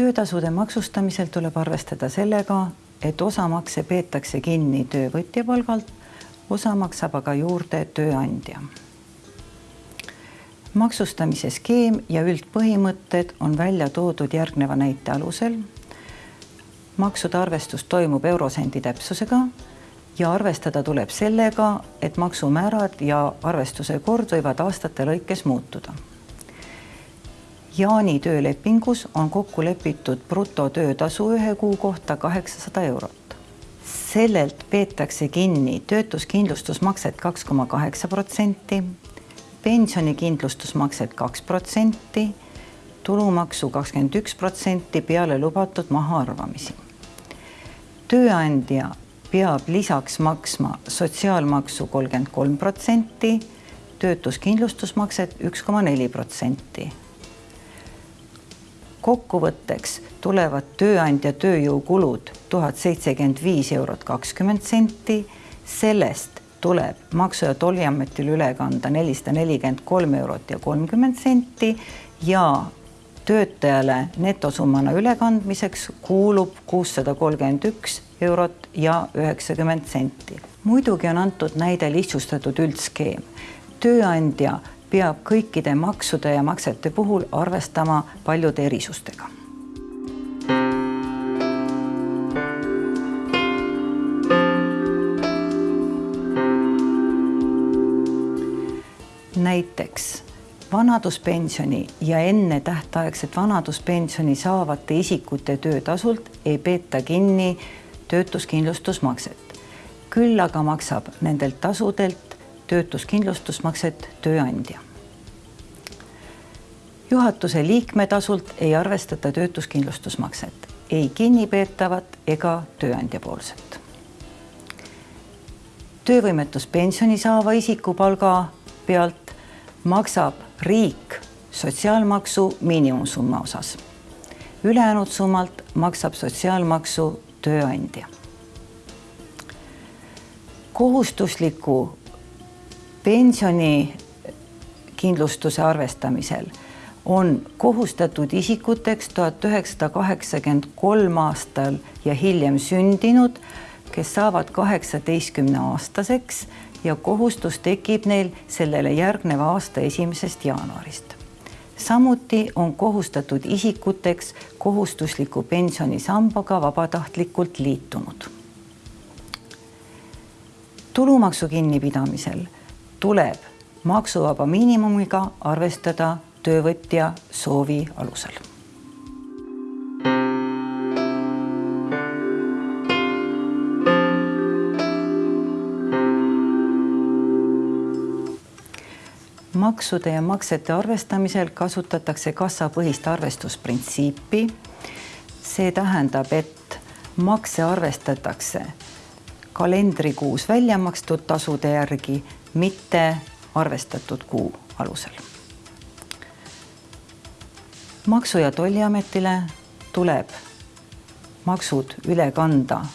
töötasude maksustamisel tuleb arvestada sellega, et osa makse peetakse kinni töövõtja palgalt, osa maksab aga juurde tööandja. maksustamise skeem ja üldpõhimõtted on välja toodud järgneva näite alusel. maksude arvestus toimub eurosendi täpsusega ja arvestada tuleb sellega, et maksumäärad ja arvestuse kord võivad aastate lõikes muutuda Jaani töölepingus on kokku lepitud brutotöötasu ühe kuu kohta kaheksasada eurot. sellelt peetakse kinni töötuskindlustusmakset kaks koma kaheksa protsenti, pensionikindlustusmakset kaks protsenti, tulumaksu kakskümmend üks protsenti peale lubatud mahaarvamisi. tööandja peab lisaks maksma sotsiaalmaksu kolmkümmend kolm protsenti, töötuskindlustusmakset üks koma neli protsenti kokkuvõtteks tulevad tööandja tööjõukulud tuhat seitsekümmend viis eurot kakskümmend senti, sellest tuleb Maksu- ja Tolliametile üle kanda nelisada nelikümmend kolm eurot ja kolmkümmend senti ja töötajale netosummana ülekandmiseks kuulub kuussada kolmkümmend üks eurot ja üheksakümmend senti. muidugi on antud näide lihtsustatud üldskeem. tööandja peab kõikide maksude ja maksete puhul arvestama paljude erisustega. näiteks vanaduspensioni ja ennetähtaegset vanaduspensioni saavate isikute töötasult ei peeta kinni töötuskindlustusmakset. küll aga maksab nendelt tasudelt töötuskindlustusmakset tööandja. juhatuse liikme tasult ei arvestata töötuskindlustusmakset, ei kinnipeetavat ega tööandja poolset. töövõimetuspensioni saava isiku palga pealt maksab riik sotsiaalmaksu miinimumsumma osas. ülejäänud summalt maksab sotsiaalmaksu tööandja kohustusliku pensionikindlustuse arvestamisel on kohustatud isikuteks tuhat üheksasada kaheksakümmend kolm aastal ja hiljem sündinud, kes saavad kaheksateistkümne aastaseks ja kohustus tekib neil sellele järgneva aasta esimesest jaanuarist. samuti on kohustatud isikuteks kohustusliku pensionisambaga vabatahtlikult liitunud. tulumaksu kinnipidamisel tuleb maksuvaba miinimumiga arvestada töövõtja soovi alusel. maksude ja maksete arvestamisel kasutatakse kassapõhist arvestusprintsiipi. see tähendab, et makse arvestatakse kalendrikuus välja makstud tasude järgi, mitte arvestatud kuu alusel. maksu- ja Tolliametile tuleb maksud üle kanda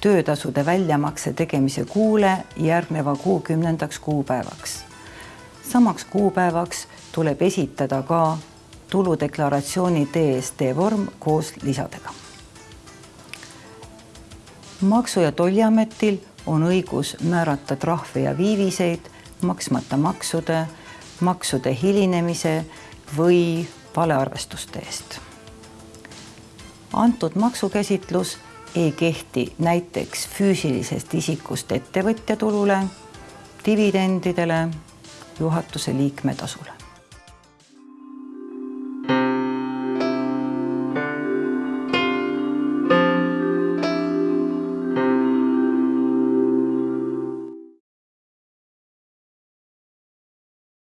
töötasude väljamakse tegemise kuule järgneva kuu kümnendaks kuupäevaks. samaks kuupäevaks tuleb esitada ka tuludeklaratsiooni DST vorm koos lisadega maksu- ja Tolliametil on õigus määrata trahve ja viiviseid maksmata maksude, maksude hilinemise või valearvestuste eest. antud maksukäsitlus ei kehti näiteks füüsilisest isikust ettevõtja tulule, dividendidele, juhatuse liikme tasule.